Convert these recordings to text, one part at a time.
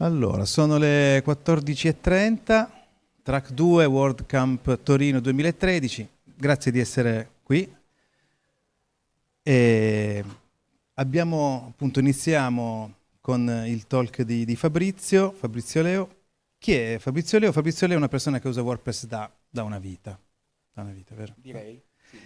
Allora, sono le 14.30, track 2 World Camp Torino 2013. Grazie di essere qui. E abbiamo, appunto, iniziamo con il talk di, di, Fabrizio, Fabrizio Leo. Chi è Fabrizio Leo? Fabrizio Leo è una persona che usa WordPress da, da una vita. Da una vita, vero? Direi. Sì.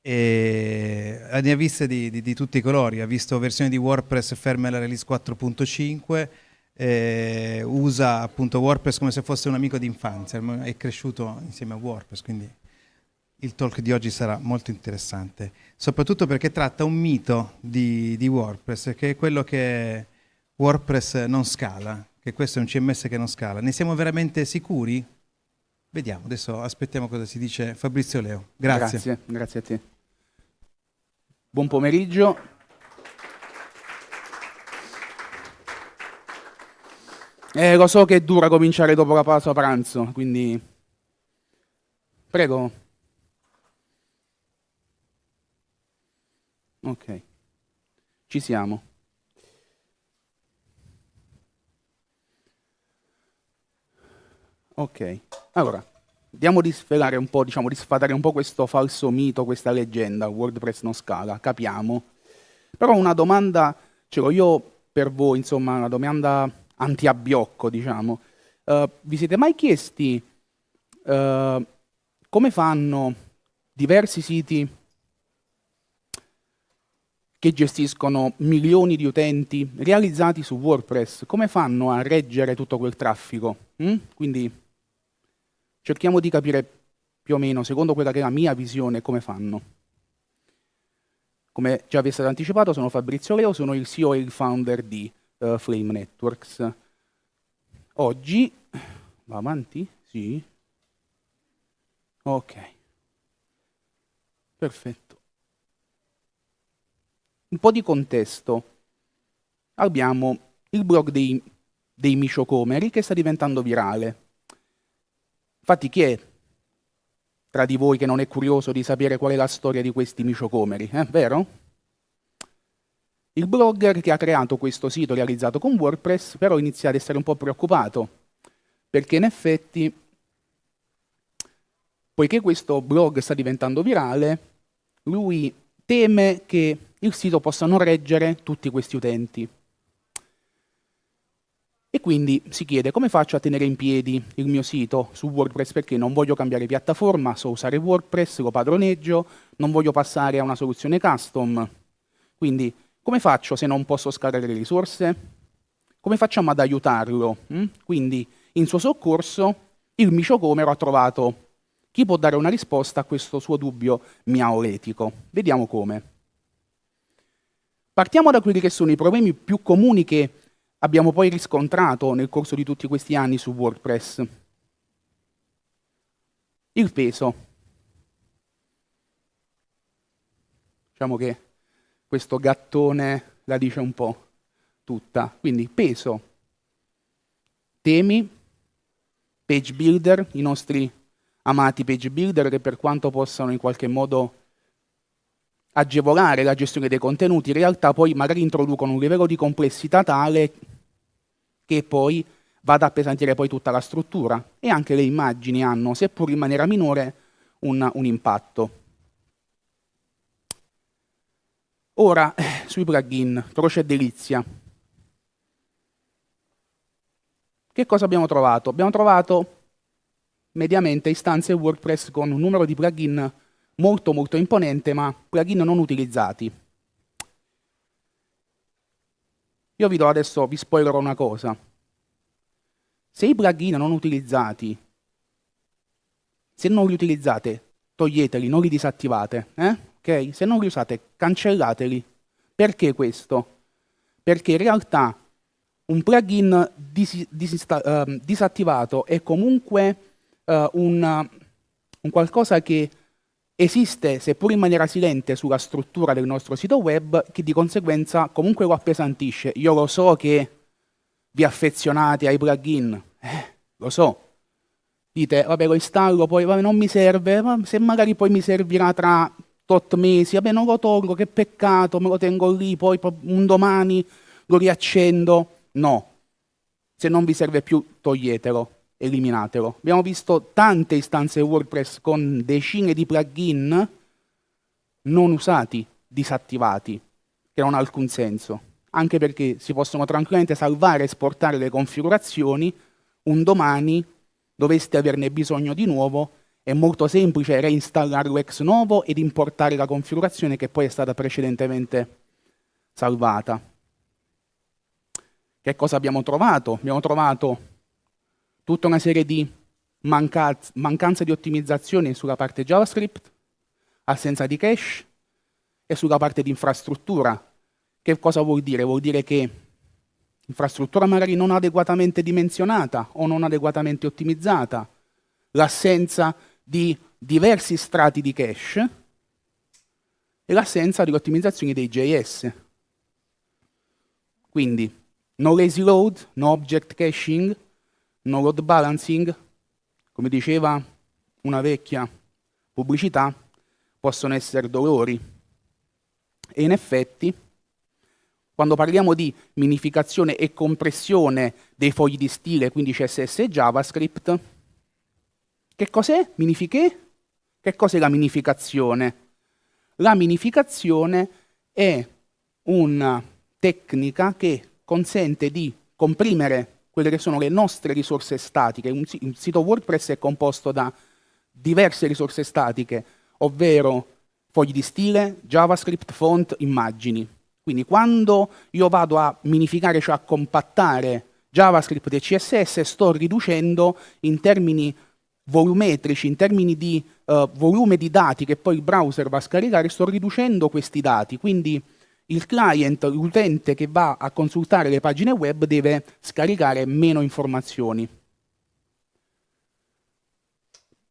E ne ha viste di, di, di tutti i colori, ha visto versioni di WordPress ferme alla release 4.5 eh, usa appunto WordPress come se fosse un amico di infanzia, è cresciuto insieme a WordPress, quindi il talk di oggi sarà molto interessante, soprattutto perché tratta un mito di, di WordPress, che è quello che WordPress non scala, che questo è un CMS che non scala. Ne siamo veramente sicuri? Vediamo, adesso aspettiamo cosa si dice Fabrizio Leo. Grazie. Grazie, grazie a te. Buon pomeriggio. Eh, lo so che è dura cominciare dopo la pausa pranzo, quindi... Prego. Ok. Ci siamo. Ok. Allora, andiamo di svelare un po', diciamo, di sfatare un po' questo falso mito, questa leggenda, WordPress non scala, capiamo. Però una domanda ce l'ho io per voi, insomma, una domanda antiabbiocco, diciamo. Uh, vi siete mai chiesti uh, come fanno diversi siti che gestiscono milioni di utenti realizzati su WordPress, come fanno a reggere tutto quel traffico? Mm? Quindi cerchiamo di capire più o meno, secondo quella che è la mia visione, come fanno. Come già vi è stato anticipato, sono Fabrizio Leo, sono il CEO e il founder di uh, Flame Networks. Oggi, va avanti? Sì. Ok. Perfetto. Un po' di contesto. Abbiamo il blog dei, dei Miciocomeri che sta diventando virale. Infatti chi è tra di voi che non è curioso di sapere qual è la storia di questi Miciocomeri? Eh, vero? Il blogger che ha creato questo sito realizzato con WordPress però inizia ad essere un po' preoccupato, perché in effetti, poiché questo blog sta diventando virale, lui teme che il sito possa non reggere tutti questi utenti. E quindi si chiede come faccio a tenere in piedi il mio sito su WordPress perché non voglio cambiare piattaforma, so usare WordPress, lo padroneggio, non voglio passare a una soluzione custom. Quindi come faccio se non posso scalare le risorse? Come facciamo ad aiutarlo? Mm? Quindi, in suo soccorso, il miciocomero ha trovato chi può dare una risposta a questo suo dubbio miaoletico. Vediamo come. Partiamo da quelli che sono i problemi più comuni che abbiamo poi riscontrato nel corso di tutti questi anni su WordPress. Il peso. Diciamo che questo gattone la dice un po' tutta. Quindi peso, temi, page builder, i nostri amati page builder che per quanto possano in qualche modo agevolare la gestione dei contenuti, in realtà poi magari introducono un livello di complessità tale che poi va ad appesantire poi tutta la struttura e anche le immagini hanno, seppur in maniera minore, un, un impatto. Ora, sui plugin, croce delizia. Che cosa abbiamo trovato? Abbiamo trovato mediamente istanze WordPress con un numero di plugin molto molto imponente, ma plugin non utilizzati. Io vi do adesso, vi spoilerò una cosa. Se i plugin non utilizzati, se non li utilizzate, toglieteli, non li disattivate, eh? Ok? Se non li usate, cancellateli. Perché questo? Perché in realtà un plugin dis dis uh, disattivato è comunque uh, un, un qualcosa che esiste, seppur in maniera silente, sulla struttura del nostro sito web, che di conseguenza comunque lo appesantisce. Io lo so che vi affezionate ai plugin, eh, lo so. Dite, vabbè, lo installo, poi vabbè, non mi serve, ma se magari poi mi servirà tra tot mesi, vabbè non lo tolgo, che peccato, me lo tengo lì, poi un domani lo riaccendo. No, Se non vi serve più, toglietelo, eliminatelo. Abbiamo visto tante istanze WordPress con decine di plugin non usati, disattivati, che non ha alcun senso, anche perché si possono tranquillamente salvare e esportare le configurazioni, un domani doveste averne bisogno di nuovo, è molto semplice reinstallarlo ex novo ed importare la configurazione che poi è stata precedentemente salvata. Che cosa abbiamo trovato? Abbiamo trovato tutta una serie di mancanze, di ottimizzazione sulla parte JavaScript, assenza di cache e sulla parte di infrastruttura. Che cosa vuol dire? Vuol dire che infrastruttura magari non adeguatamente dimensionata o non adeguatamente ottimizzata, l'assenza di diversi strati di cache e l'assenza di ottimizzazioni dei JS. Quindi no lazy load, no object caching, no load balancing, come diceva una vecchia pubblicità, possono essere dolori. E in effetti, quando parliamo di minificazione e compressione dei fogli di stile, quindi CSS e JavaScript, che cos'è? Minifiche? Che cos'è la minificazione? La minificazione è una tecnica che consente di comprimere quelle che sono le nostre risorse statiche. Un sito WordPress è composto da diverse risorse statiche, ovvero fogli di stile, JavaScript, font, immagini. Quindi quando io vado a minificare, cioè a compattare JavaScript e CSS, sto riducendo in termini volumetrici, in termini di uh, volume di dati che poi il browser va a scaricare, sto riducendo questi dati. Quindi il client, l'utente che va a consultare le pagine web deve scaricare meno informazioni.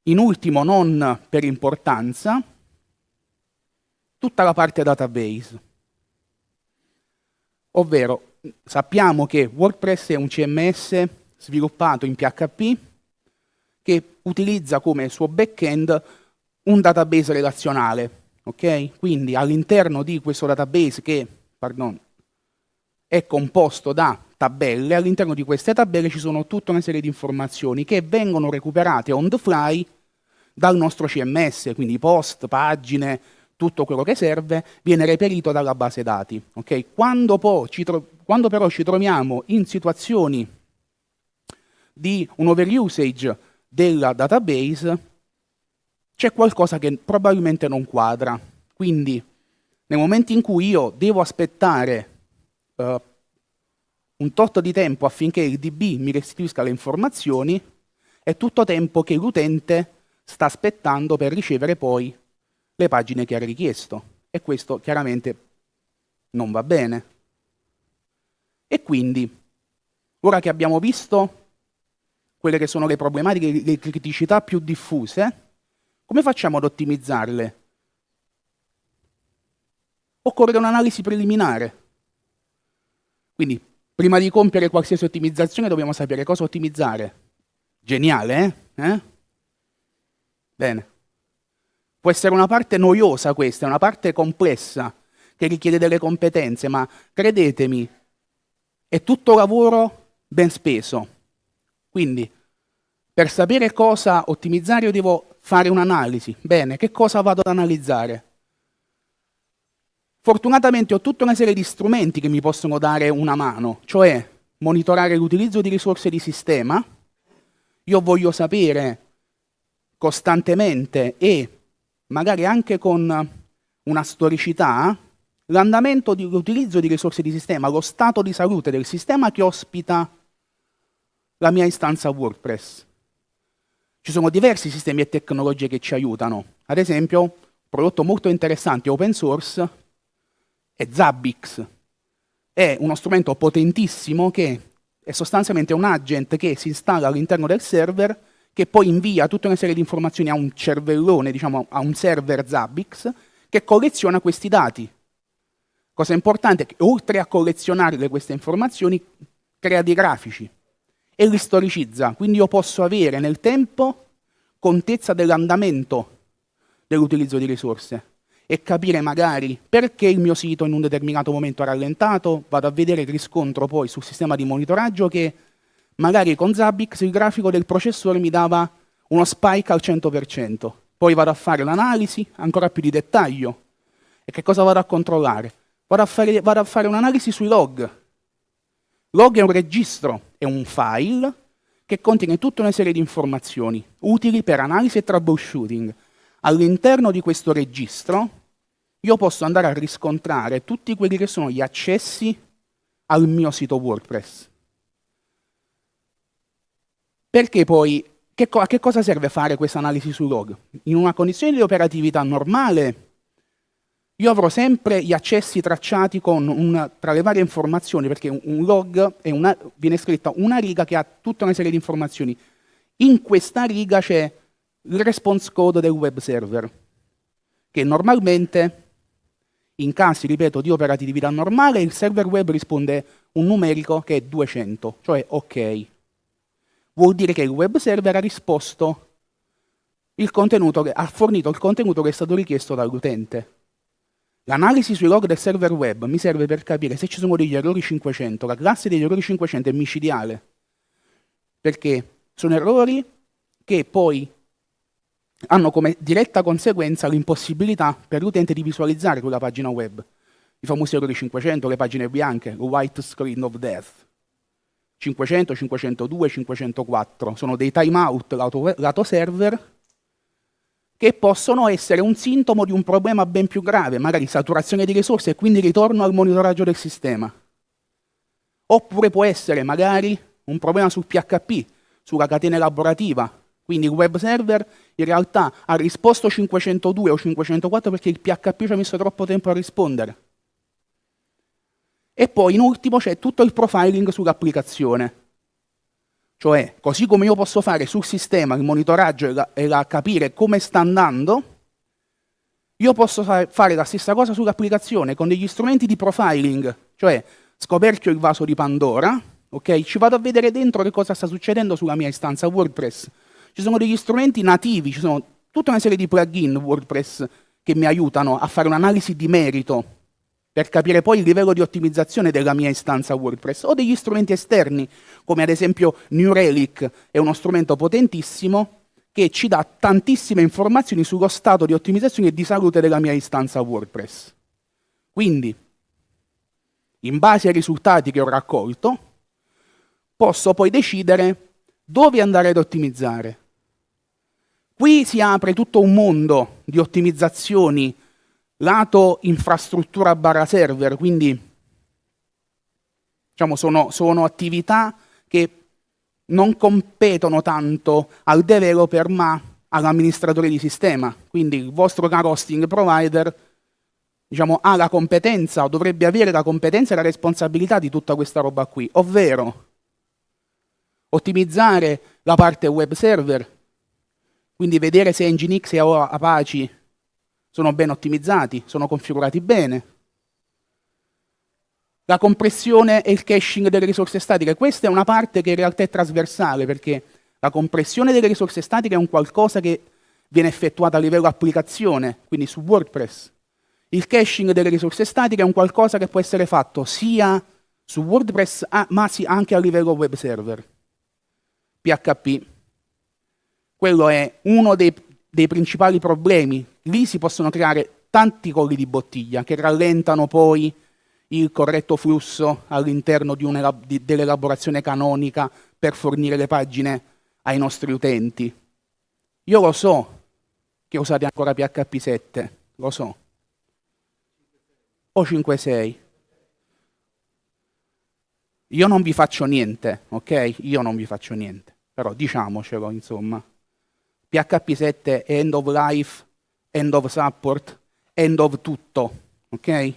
In ultimo, non per importanza, tutta la parte database. Ovvero, sappiamo che WordPress è un CMS sviluppato in PHP che utilizza come suo backend un database relazionale. Okay? Quindi all'interno di questo database che pardon, è composto da tabelle, all'interno di queste tabelle ci sono tutta una serie di informazioni che vengono recuperate on the fly dal nostro CMS, quindi post, pagine, tutto quello che serve viene reperito dalla base dati. Okay? Quando, quando, però ci troviamo in situazioni di un overusage della database, c'è qualcosa che probabilmente non quadra. Quindi nel momento in cui io devo aspettare uh, un tot di tempo affinché il DB mi restituisca le informazioni, è tutto tempo che l'utente sta aspettando per ricevere poi le pagine che ha richiesto. E questo chiaramente non va bene. E quindi, ora che abbiamo visto quelle che sono le problematiche, le criticità più diffuse, come facciamo ad ottimizzarle? Occorre un'analisi preliminare. Quindi, prima di compiere qualsiasi ottimizzazione dobbiamo sapere cosa ottimizzare. Geniale, eh? eh? Bene. Può essere una parte noiosa questa, una parte complessa, che richiede delle competenze, ma credetemi, è tutto lavoro ben speso. Quindi, per sapere cosa ottimizzare io devo fare un'analisi. Bene, che cosa vado ad analizzare? Fortunatamente ho tutta una serie di strumenti che mi possono dare una mano, cioè monitorare l'utilizzo di risorse di sistema. Io voglio sapere costantemente e magari anche con una storicità l'andamento dell'utilizzo di risorse di sistema, lo stato di salute del sistema che ospita la mia istanza WordPress. Ci sono diversi sistemi e tecnologie che ci aiutano. Ad esempio, un prodotto molto interessante open source è Zabbix. È uno strumento potentissimo che è sostanzialmente un agent che si installa all'interno del server che poi invia tutta una serie di informazioni a un cervellone, diciamo a un server Zabbix, che colleziona questi dati. Cosa importante è che oltre a collezionare queste informazioni, crea dei grafici e li storicizza. Quindi io posso avere nel tempo contezza dell'andamento dell'utilizzo di risorse e capire magari perché il mio sito in un determinato momento ha rallentato, vado a vedere il riscontro poi sul sistema di monitoraggio che magari con Zabbix il grafico del processore mi dava uno spike al 100%, poi vado a fare l'analisi ancora più di dettaglio. E che cosa vado a controllare? Vado a fare, fare un'analisi sui log. Log è un registro, è un file che contiene tutta una serie di informazioni utili per analisi e troubleshooting. All'interno di questo registro io posso andare a riscontrare tutti quelli che sono gli accessi al mio sito WordPress. Perché poi, che a che cosa serve fare questa analisi sui log? In una condizione di operatività normale, io avrò sempre gli accessi tracciati un, tra le varie informazioni, perché un log una, viene scritta una riga che ha tutta una serie di informazioni. In questa riga c'è il response code del web server, che normalmente, in casi, ripeto, di operatività normale, il server web risponde un numerico che è 200, cioè ok. Vuol dire che il web server ha risposto il contenuto, ha fornito il contenuto che è stato richiesto dall'utente. L'analisi sui log del server web mi serve per capire se ci sono degli errori 500. La classe degli errori 500 è micidiale, perché sono errori che poi hanno come diretta conseguenza l'impossibilità per l'utente di visualizzare quella pagina web. I famosi errori 500, le pagine bianche, il white screen of death. 500, 502, 504 sono dei timeout lato, server che possono essere un sintomo di un problema ben più grave, magari saturazione di risorse e quindi ritorno al monitoraggio del sistema. Oppure può essere magari un problema sul PHP, sulla catena elaborativa, quindi il web server in realtà ha risposto 502 o 504 perché il PHP ci ha messo troppo tempo a rispondere. E poi in ultimo c'è tutto il profiling sull'applicazione. Cioè, così come io posso fare sul sistema il monitoraggio e, la, e la capire come sta andando, io posso fare la stessa cosa sull'applicazione con degli strumenti di profiling, cioè scoperchio il vaso di Pandora, ok? Ci vado a vedere dentro che cosa sta succedendo sulla mia istanza WordPress. Ci sono degli strumenti nativi, ci sono tutta una serie di plugin WordPress che mi aiutano a fare un'analisi di merito per capire poi il livello di ottimizzazione della mia istanza WordPress, o degli strumenti esterni, come ad esempio New Relic, è uno strumento potentissimo che ci dà tantissime informazioni sullo stato di ottimizzazione e di salute della mia istanza WordPress. Quindi, in base ai risultati che ho raccolto, posso poi decidere dove andare ad ottimizzare. Qui si apre tutto un mondo di ottimizzazioni lato infrastruttura barra server, quindi diciamo, sono, sono attività che non competono tanto al developer ma all'amministratore di sistema. Quindi il vostro caro hosting provider diciamo, ha la competenza o dovrebbe avere la competenza e la responsabilità di tutta questa roba qui, ovvero ottimizzare la parte web server, quindi vedere se Nginx e Apache sono ben ottimizzati, sono configurati bene. La compressione e il caching delle risorse statiche, questa è una parte che in realtà è trasversale perché la compressione delle risorse statiche è un qualcosa che viene effettuato a livello applicazione, quindi su WordPress. Il caching delle risorse statiche è un qualcosa che può essere fatto sia su WordPress ma anche a livello web server. PHP. Quello è uno dei, dei principali problemi lì si possono creare tanti colli di bottiglia che rallentano poi il corretto flusso all'interno dell'elaborazione canonica per fornire le pagine ai nostri utenti. Io lo so che usate ancora PHP 7, lo so. O 5.6. Io non vi faccio niente, ok? Io non vi faccio niente. Però diciamocelo, insomma. PHP 7 è end of life end of support, end of tutto, ok?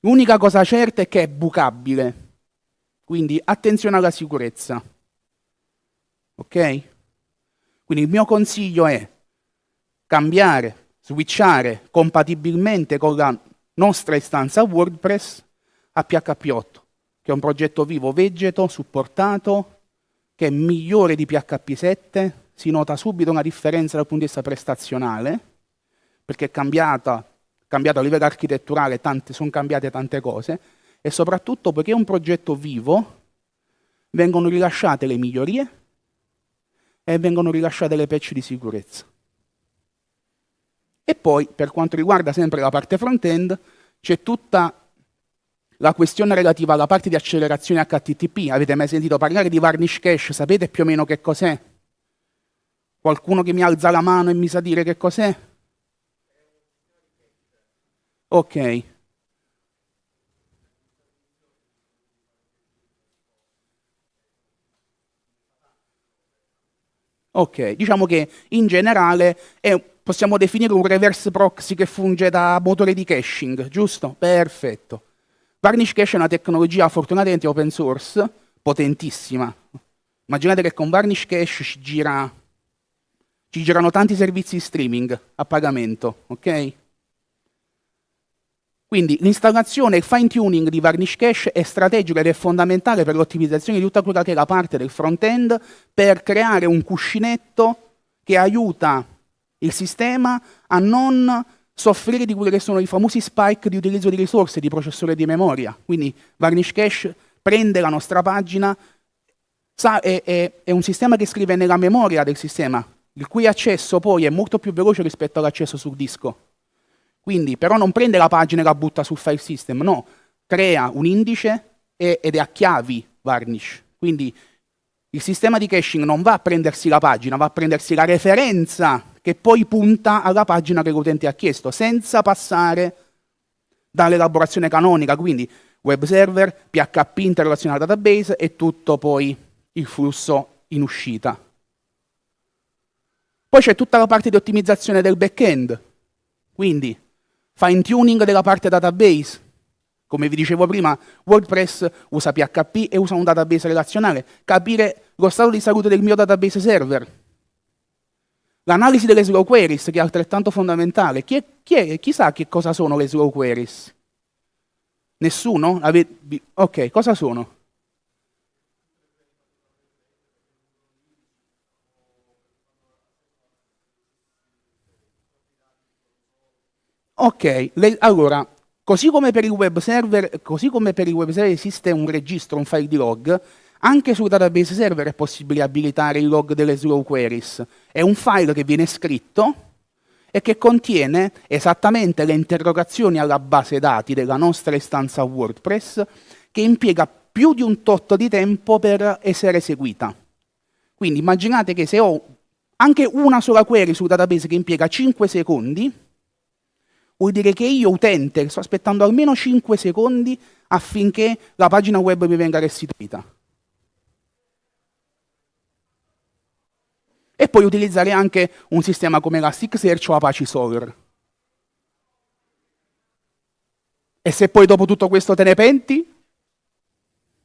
L'unica cosa certa è che è bucabile, quindi attenzione alla sicurezza, ok? Quindi il mio consiglio è cambiare, switchare compatibilmente con la nostra istanza WordPress a PHP 8, che è un progetto vivo vegeto, supportato, che è migliore di PHP 7, si nota subito una differenza dal punto di vista prestazionale, perché è cambiata, cambiato a livello architetturale, tante, sono cambiate tante cose, e soprattutto perché è un progetto vivo, vengono rilasciate le migliorie e vengono rilasciate le patch di sicurezza. E poi, per quanto riguarda sempre la parte front-end, c'è tutta la questione relativa alla parte di accelerazione HTTP. Avete mai sentito parlare di Varnish Cache? Sapete più o meno che cos'è? Qualcuno che mi alza la mano e mi sa dire che cos'è? Ok. Ok, diciamo che in generale è, possiamo definire un reverse proxy che funge da motore di caching, giusto? Perfetto. Varnish Cache è una tecnologia fortunatamente open source, potentissima. Immaginate che con Varnish Cache ci, gira, ci girano tanti servizi streaming a pagamento, ok? Quindi l'installazione e il fine tuning di Varnish Cache è strategico ed è fondamentale per l'ottimizzazione di tutta quella che è la parte del front-end per creare un cuscinetto che aiuta il sistema a non soffrire di quelli che sono i famosi spike di utilizzo di risorse di processore di memoria. Quindi Varnish Cache prende la nostra pagina, sa, è, è, è un sistema che scrive nella memoria del sistema, il cui accesso poi è molto più veloce rispetto all'accesso sul disco. Quindi però non prende la pagina e la butta sul file system, no, crea un indice e, ed è a chiavi varnish. Quindi il sistema di caching non va a prendersi la pagina, va a prendersi la referenza che poi punta alla pagina che l'utente ha chiesto, senza passare dall'elaborazione canonica, quindi web server, PHP interrelazione al database e tutto poi il flusso in uscita. Poi c'è tutta la parte di ottimizzazione del back-end, quindi fine tuning della parte database. Come vi dicevo prima, WordPress usa PHP e usa un database relazionale. Capire lo stato di salute del mio database server. L'analisi delle slow queries, che è altrettanto fondamentale. Chi, è, chi, è, chi sa che cosa sono le slow queries? Nessuno? Ok, cosa sono? Ok, le, allora, così come, per il web server, così come per il web server esiste un registro, un file di log, anche sul database server è possibile abilitare il log delle slow queries. È un file che viene scritto e che contiene esattamente le interrogazioni alla base dati della nostra istanza WordPress che impiega più di un tot di tempo per essere eseguita. Quindi immaginate che se ho anche una sola query sul database che impiega 5 secondi, vuol dire che io utente sto aspettando almeno 5 secondi affinché la pagina web mi venga restituita. E poi utilizzare anche un sistema come Elasticsearch o Apache Solr. E se poi dopo tutto questo te ne penti?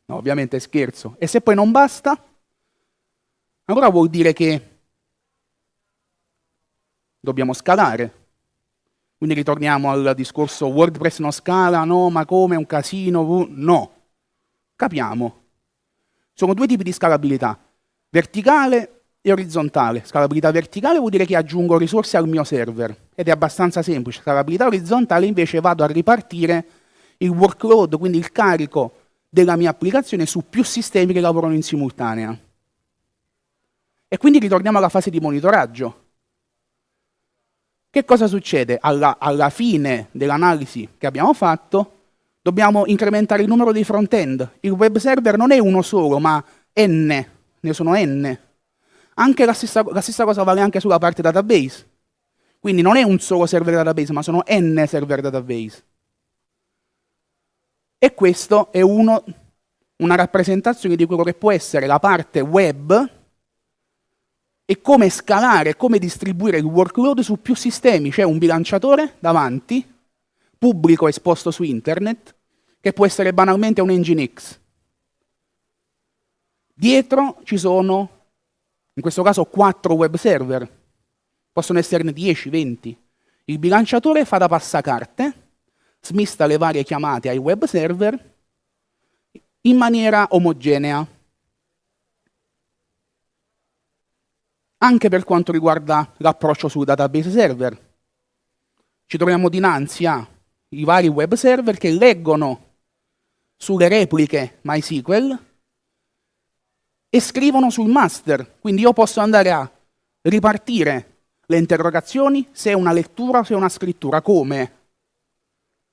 No, ovviamente scherzo. E se poi non basta? Allora vuol dire che dobbiamo scalare. Quindi ritorniamo al discorso WordPress non scala, no, ma come, è un casino, no. Capiamo. Sono due tipi di scalabilità, verticale e orizzontale. Scalabilità verticale vuol dire che aggiungo risorse al mio server ed è abbastanza semplice. Scalabilità orizzontale invece vado a ripartire il workload, quindi il carico della mia applicazione su più sistemi che lavorano in simultanea. E quindi ritorniamo alla fase di monitoraggio. Che cosa succede? Alla, alla fine dell'analisi che abbiamo fatto, dobbiamo incrementare il numero dei front-end. Il web server non è uno solo, ma n, ne sono n. Anche la stessa, la stessa cosa vale anche sulla parte database. Quindi non è un solo server database, ma sono n server database. E questo è uno, una rappresentazione di quello che può essere la parte web e come scalare, come distribuire il workload su più sistemi. C'è un bilanciatore davanti, pubblico esposto su internet, che può essere banalmente un Nginx. Dietro ci sono, in questo caso, quattro web server. Possono esserne 10, 20. Il bilanciatore fa da passacarte, smista le varie chiamate ai web server in maniera omogenea. Anche per quanto riguarda l'approccio sul database server. Ci troviamo dinanzi ai vari web server che leggono sulle repliche MySQL e scrivono sul master. Quindi io posso andare a ripartire le interrogazioni se è una lettura o se è una scrittura. Come?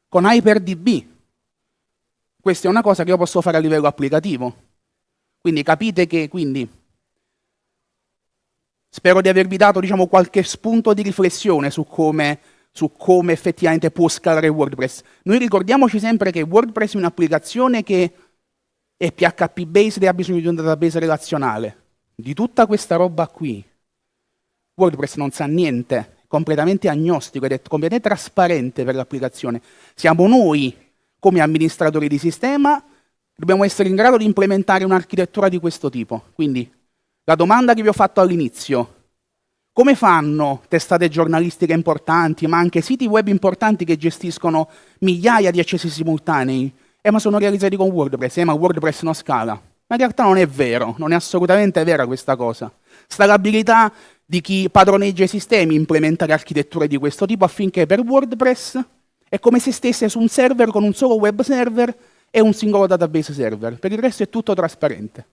Con HyperDB. Questa è una cosa che io posso fare a livello applicativo. Quindi capite che quindi, spero di avervi dato diciamo, qualche spunto di riflessione su come, su come effettivamente può scalare WordPress. Noi ricordiamoci sempre che WordPress è un'applicazione che è PHP based e ha bisogno di un database relazionale. Di tutta questa roba qui, WordPress non sa niente, è completamente agnostico ed è completamente trasparente per l'applicazione. Siamo noi, come amministratori di sistema, dobbiamo essere in grado di implementare un'architettura di questo tipo. Quindi, la domanda che vi ho fatto all'inizio, come fanno testate giornalistiche importanti, ma anche siti web importanti che gestiscono migliaia di accessi simultanei, eh, ma sono realizzati con WordPress, eh, ma WordPress non scala. Ma in realtà non è vero, non è assolutamente vera questa cosa. Scalabilità di chi padroneggia i sistemi, implementare architetture di questo tipo affinché per WordPress è come se stesse su un server con un solo web server e un singolo database server. Per il resto è tutto trasparente.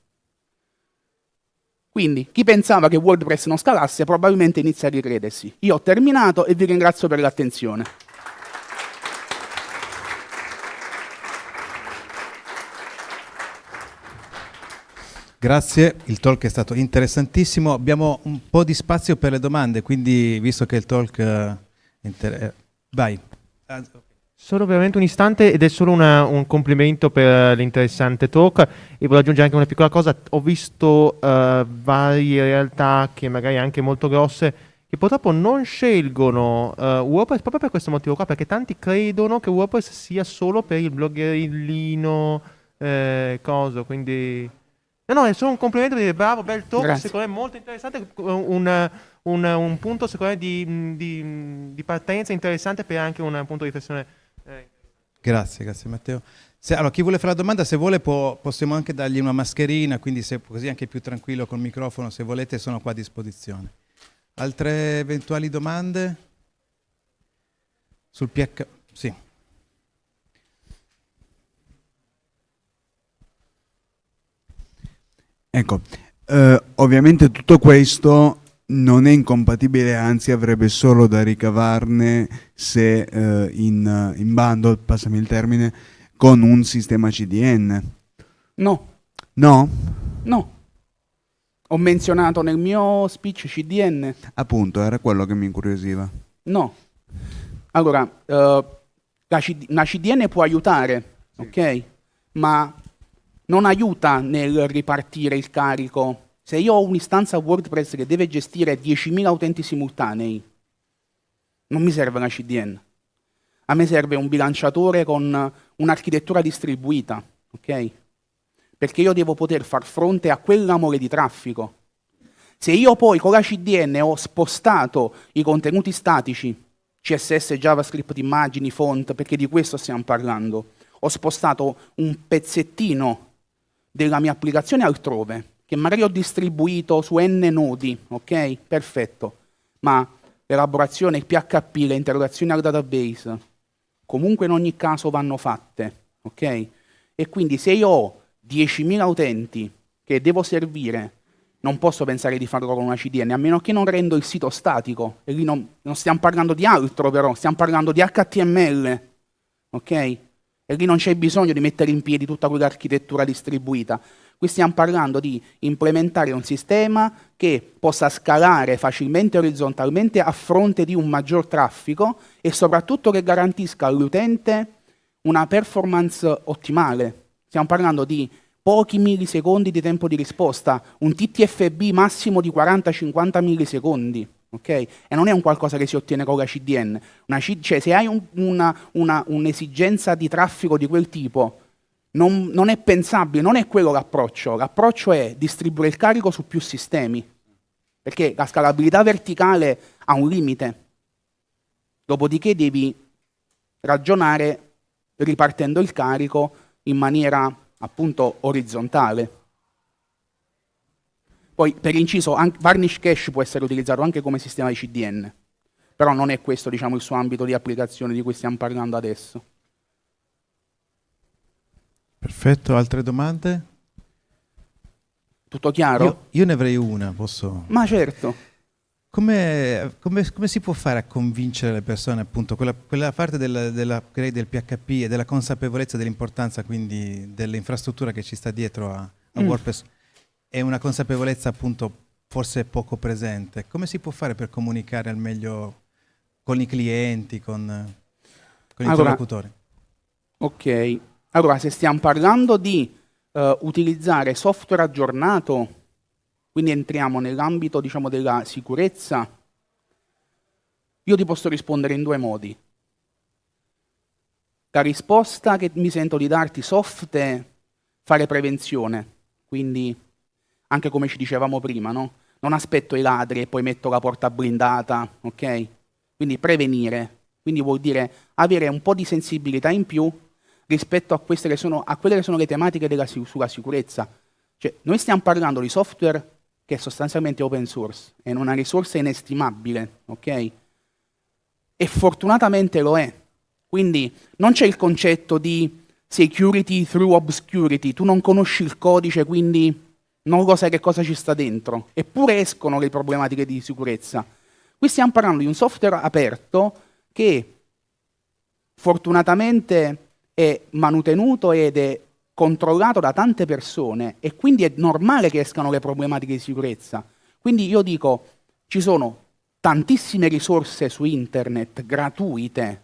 Quindi chi pensava che WordPress non scalasse probabilmente inizia a ricredersi. Io ho terminato e vi ringrazio per l'attenzione. Grazie, il talk è stato interessantissimo. Abbiamo un po' di spazio per le domande, quindi visto che il talk... Uh, inter- vai. Solo veramente un istante ed è solo una, un complimento per l'interessante talk e voglio aggiungere anche una piccola cosa. Ho visto uh, varie realtà che magari anche molto grosse che purtroppo non scelgono uh, WordPress proprio per questo motivo qua, perché tanti credono che WordPress sia solo per il bloggerino, eh, coso, quindi... No, no, è solo un complimento di dire bravo, bel talk, Grazie. secondo me molto interessante, un, un, un punto secondo me di, di, di, partenza interessante per anche un punto di riflessione. Grazie, grazie Matteo. Se, allora, chi vuole fare la domanda, se vuole può, possiamo anche dargli una mascherina, quindi se, così anche più tranquillo col microfono, se volete sono qua a disposizione. Altre eventuali domande? Sul PH? Sì. Ecco, eh, ovviamente tutto questo non è incompatibile, anzi avrebbe solo da ricavarne se eh, in, in bundle, passami il termine, con un sistema CDN. No. No? No. Ho menzionato nel mio speech CDN. Appunto, era quello che mi incuriosiva. No. Allora, uh, la, CD, una CDN può aiutare, sì. ok? Ma non aiuta nel ripartire il carico. Se io ho un'istanza WordPress che deve gestire 10.000 utenti simultanei, non mi serve una CDN. A me serve un bilanciatore con un'architettura distribuita, ok? Perché io devo poter far fronte a quell'amore di traffico. Se io poi con la CDN ho spostato i contenuti statici, CSS, JavaScript, immagini, font, perché di questo stiamo parlando, ho spostato un pezzettino della mia applicazione altrove, che magari ho distribuito su n nodi, ok? Perfetto. Ma l'elaborazione, il PHP, le interrogazioni al database, comunque in ogni caso vanno fatte, ok? E quindi se io ho 10.000 utenti che devo servire, non posso pensare di farlo con una CDN, a meno che non rendo il sito statico. E lì non, non stiamo parlando di altro però, stiamo parlando di HTML, ok? e lì non c'è bisogno di mettere in piedi tutta quell'architettura distribuita. Qui stiamo parlando di implementare un sistema che possa scalare facilmente orizzontalmente a fronte di un maggior traffico e soprattutto che garantisca all'utente una performance ottimale. Stiamo parlando di pochi millisecondi di tempo di risposta, un TTFB massimo di 40-50 millisecondi okay? E non è un qualcosa che si ottiene con la CDN. C cioè, se hai un'esigenza un di traffico di quel tipo, non, non è pensabile, non è quello l'approccio. L'approccio è distribuire il carico su più sistemi, perché la scalabilità verticale ha un limite. Dopodiché devi ragionare ripartendo il carico in maniera appunto orizzontale. Poi, per inciso, Varnish Cache può essere utilizzato anche come sistema di CDN, però non è questo diciamo, il suo ambito di applicazione di cui stiamo parlando adesso. Perfetto, altre domande? Tutto chiaro? Io, io ne avrei una, posso... Ma certo. Come, come- come si può fare a convincere le persone, appunto, quella, quella parte del, della- direi del PHP e della consapevolezza dell'importanza quindi dell'infrastruttura che ci sta dietro a, a Mm. WordPress è una consapevolezza appunto forse poco presente. Come si può fare per comunicare al meglio con i clienti, con, con i Allora, interlocutori? Ok. Allora, se stiamo parlando di eh, utilizzare software aggiornato, quindi entriamo nell'ambito, diciamo, della sicurezza, io ti posso rispondere in due modi. La risposta che mi sento di darti soft è fare prevenzione, quindi anche come ci dicevamo prima, no? Non aspetto i ladri e poi metto la porta blindata, ok? Quindi prevenire, quindi vuol dire avere un po' di sensibilità in più rispetto a, che sono, a quelle che sono le tematiche della, sulla sicurezza. Cioè, noi stiamo parlando di software che è sostanzialmente open source, è una risorsa inestimabile, ok? E fortunatamente lo è. Quindi non c'è il concetto di security through obscurity, tu non conosci il codice, quindi non lo sai che cosa ci sta dentro. Eppure escono le problematiche di sicurezza. Qui stiamo parlando di un software aperto che fortunatamente è manutenuto ed è controllato da tante persone e quindi è normale che escano le problematiche di sicurezza. Quindi io dico, ci sono tantissime risorse su internet gratuite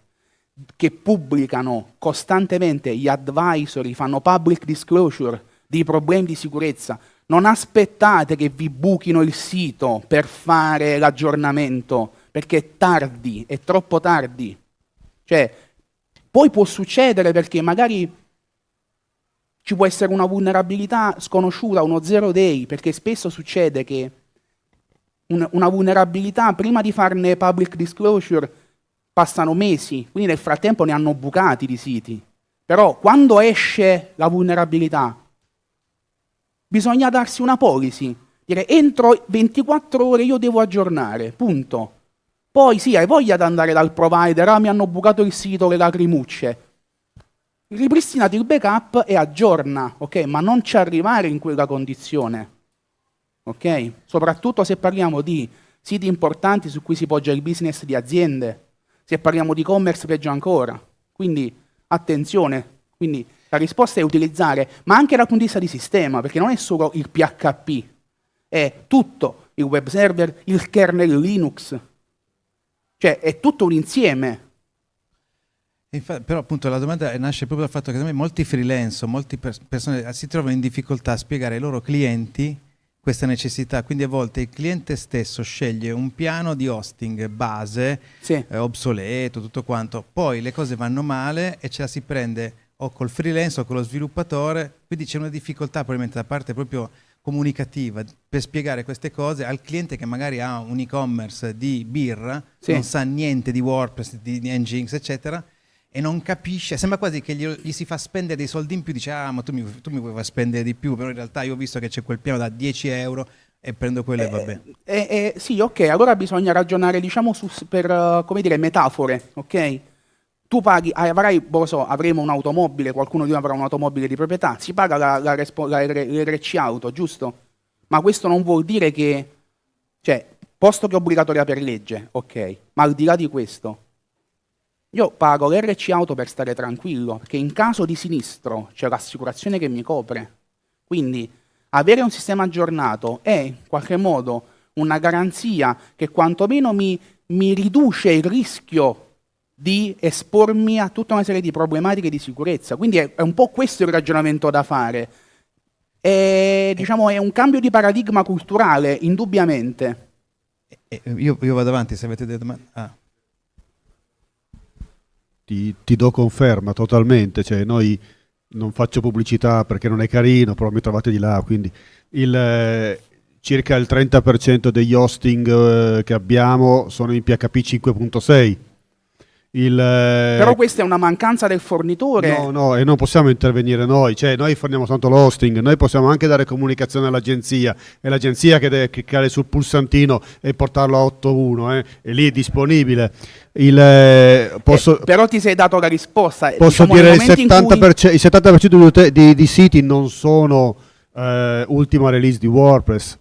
che pubblicano costantemente gli advisory, fanno public disclosure di problemi di sicurezza. Non aspettate che vi buchino il sito per fare l'aggiornamento, perché è tardi, è troppo tardi. Cioè, poi può succedere perché magari ci può essere una vulnerabilità sconosciuta, uno zero day, perché spesso succede che un- una vulnerabilità, prima di farne public disclosure, passano mesi, quindi nel frattempo ne hanno bucati di siti. Però quando esce la vulnerabilità, bisogna darsi una policy, dire entro 24 ore io devo aggiornare, punto. Poi sì, hai voglia di andare dal provider, ah mi hanno bucato il sito, le lacrimucce. Ripristinati il backup e aggiorna, ok? Ma non ci arrivare in quella condizione, ok? Soprattutto se parliamo di siti importanti su cui si poggia il business di aziende, se parliamo di e-commerce peggio ancora. Quindi attenzione, quindi la risposta è utilizzare, ma anche dal punto di vista di sistema, perché non è solo il PHP, è tutto, il web server, il kernel Linux, cioè è tutto un insieme. Infa- però appunto la domanda nasce proprio dal fatto che me molti freelance o molte pers- persone eh, si trovano in difficoltà a spiegare ai loro clienti questa necessità, quindi a volte il cliente stesso sceglie un piano di hosting base, Sì. eh, obsoleto, tutto quanto, poi le cose vanno male e ce la si prende o col freelance o con lo sviluppatore, quindi c'è una difficoltà probabilmente da parte proprio comunicativa per spiegare queste cose al cliente che magari ha un e-commerce di birra, Sì. non sa niente di WordPress, di, Nginx, eccetera, e non capisce, sembra quasi che gli, gli si fa spendere dei soldi in più, dice ah ma tu mi, tu mi vuoi far spendere di più, però in realtà io ho visto che c'è quel piano da 10 euro e prendo quello e va bene. Eh, eh, sì, ok, allora bisogna ragionare, diciamo, su, per, eh, come dire, metafore, ok? Tu paghi, avrai, boh, so, avremo un'automobile, qualcuno di noi avrà un'automobile di proprietà, si paga la, la, la R- l'RC auto, giusto? Ma questo non vuol dire che, cioè, posto che è obbligatoria per legge, ok, ma al di là di questo, io pago l'RC auto per stare tranquillo, perché in caso di sinistro c'è l'assicurazione che mi copre. Quindi avere un sistema aggiornato è in qualche modo una garanzia che quantomeno mi, mi riduce il rischio di espormi a tutta una serie di problematiche di sicurezza. Quindi è, è un po' questo il ragionamento da fare. È, diciamo, è un cambio di paradigma culturale, indubbiamente. E- e io, io vado avanti se avete delle domande. Ah. ti, ti do conferma totalmente, cioè noi non faccio pubblicità perché non è carino, però mi trovate di là, quindi il, eh, circa il 30% degli hosting eh, che abbiamo sono in PHP 5.6. Il, eh, Però questa è una mancanza del fornitore. No, no, e non possiamo intervenire noi, cioè noi forniamo soltanto l'hosting, noi possiamo anche dare comunicazione all'agenzia, è l'agenzia che deve cliccare sul pulsantino e portarlo a 8.1, eh, e lì è disponibile. Il, eh, posso, Eh, però ti sei dato la risposta. Posso Diciamo, dire il momento in cui- 70%, il 70% di, di- di siti non sono eh, ultima release di WordPress,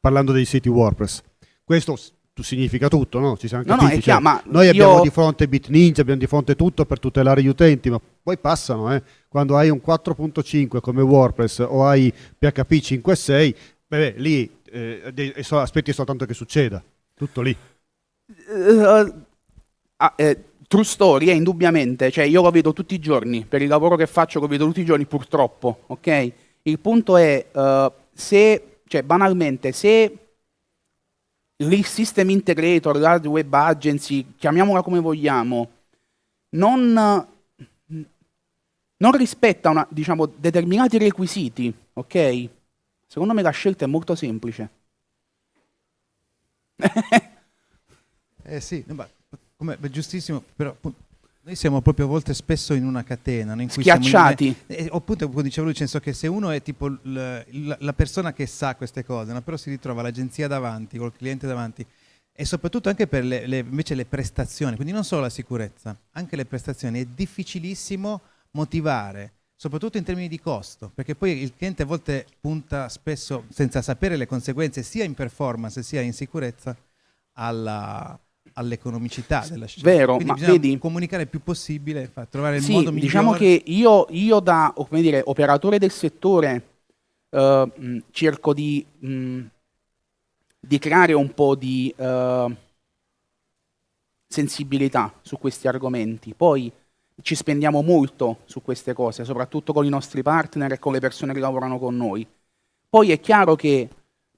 parlando dei siti WordPress. Questo significa tutto, no? Ci siamo No, no, capiti, è chiaro, ma noi io- abbiamo di fronte BitNinja, abbiamo di fronte tutto per tutelare gli utenti, ma poi passano, eh. Quando hai un 4.5 come WordPress o hai PHP 5.6, beh, lì eh, aspetti soltanto che succeda. Tutto lì. Eh, ah, eh, true story, eh, indubbiamente, cioè io lo vedo tutti i giorni, per il lavoro che faccio lo vedo tutti i giorni purtroppo, ok? Il punto è, eh, se, cioè banalmente, se il system integrator, l'hard web agency, chiamiamola come vogliamo, non, non rispetta una, diciamo, determinati requisiti, ok? Secondo me la scelta è molto semplice. Eh sì, no, ma come, giustissimo, però appunto, noi siamo proprio a volte spesso in una catena in cui siamo in- Schiacciati. eh, o appunto come diceva lui, nel senso che se uno è tipo la persona che sa queste cose, no, però si ritrova l'agenzia davanti, col cliente davanti, e soprattutto anche per le, le- invece le prestazioni, quindi non solo la sicurezza, anche le prestazioni, è difficilissimo motivare, soprattutto in termini di costo, perché poi il cliente a volte punta spesso, senza sapere le conseguenze, sia in performance sia in sicurezza, alla- all'economicità della scelta. Vero, Quindi ma vedi- comunicare il più possibile, trovare il Sì, modo migliore. diciamo che io, io da dire, operatore del settore eh, mh, cerco di, mh, di creare un po' di eh, sensibilità su questi argomenti. Poi ci spendiamo molto su queste cose, soprattutto con i nostri partner e con le persone che lavorano con noi. Poi è chiaro che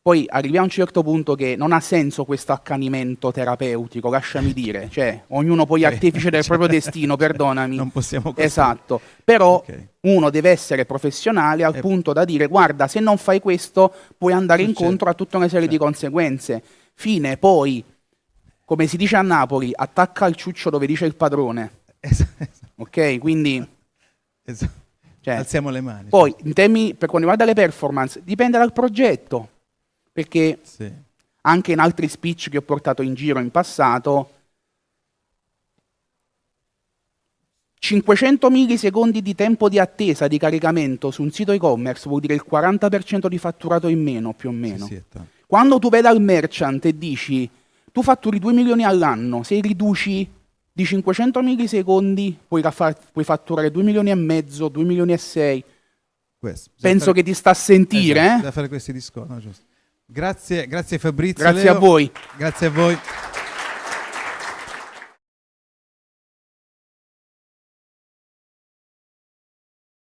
poi arriviamo a un certo punto che non ha senso questo accanimento terapeutico, lasciami dire, cioè ognuno poi è artefice del proprio destino, perdonami. Non possiamo costri- Esatto, però Ok. uno deve essere professionale al Eh. punto da dire guarda se non fai questo puoi andare Succede. incontro a tutta una serie di Certo. conseguenze. Fine, poi, come si dice a Napoli, attacca il ciuccio dove dice il padrone, Esatto, ok? Quindi, esatto. cioè, Alziamo le mani. poi in termini, per quanto riguarda le performance, dipende dal progetto, perché Sì. anche in altri speech che ho portato in giro in passato, 500 millisecondi di tempo di attesa di caricamento su un sito e-commerce vuol dire il 40% di fatturato in meno, più o meno. Sì, sì. Quando tu vai dal merchant e dici tu fatturi 2 milioni all'anno, se riduci di 500 millisecondi puoi, puoi fatturare 2 milioni e mezzo, 2 milioni e 6. Questo. Penso fare- che ti sta a sentire, Esatto, eh? da fare questi discorsi. no, giusto. Grazie, grazie Fabrizio. Grazie Leo. a voi. Grazie a voi.